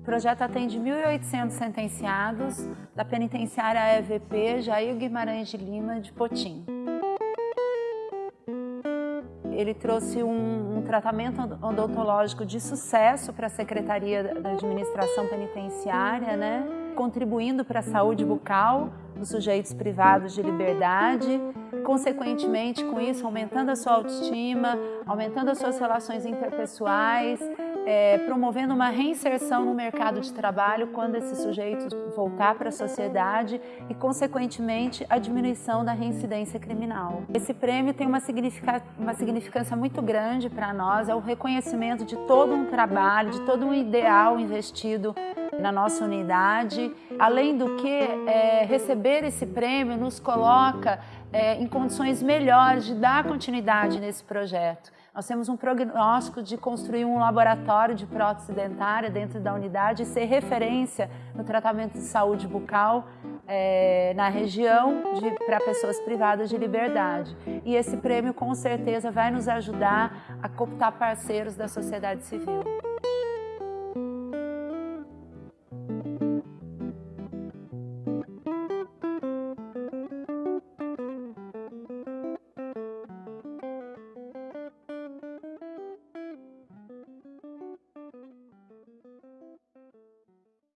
O projeto atende 1.800 sentenciados da penitenciária EVP Jair Guimarães de Lima de Potim ele trouxe um, um, tratamento odontológico de sucesso para a Secretaria da Administração Penitenciária, né? contribuindo para a saúde bucal dos sujeitos privados de liberdade, consequentemente com isso aumentando a sua autoestima, aumentando as suas relações interpessoais, é, promovendo uma reinserção no mercado de trabalho quando esse sujeito voltar para a sociedade e, consequentemente, a diminuição da reincidência criminal. Esse prêmio tem uma, significa, uma significância muito grande para nós, é o reconhecimento de todo um trabalho, de todo um ideal investido na nossa unidade. Além do que, é, receber esse prêmio nos coloca é, em condições melhores de dar continuidade nesse projeto. Nós temos um prognóstico de construir um laboratório de prótese dentária dentro da unidade e ser referência no tratamento de saúde bucal é, na região para pessoas privadas de liberdade. E esse prêmio com certeza vai nos ajudar a cooptar parceiros da sociedade civil.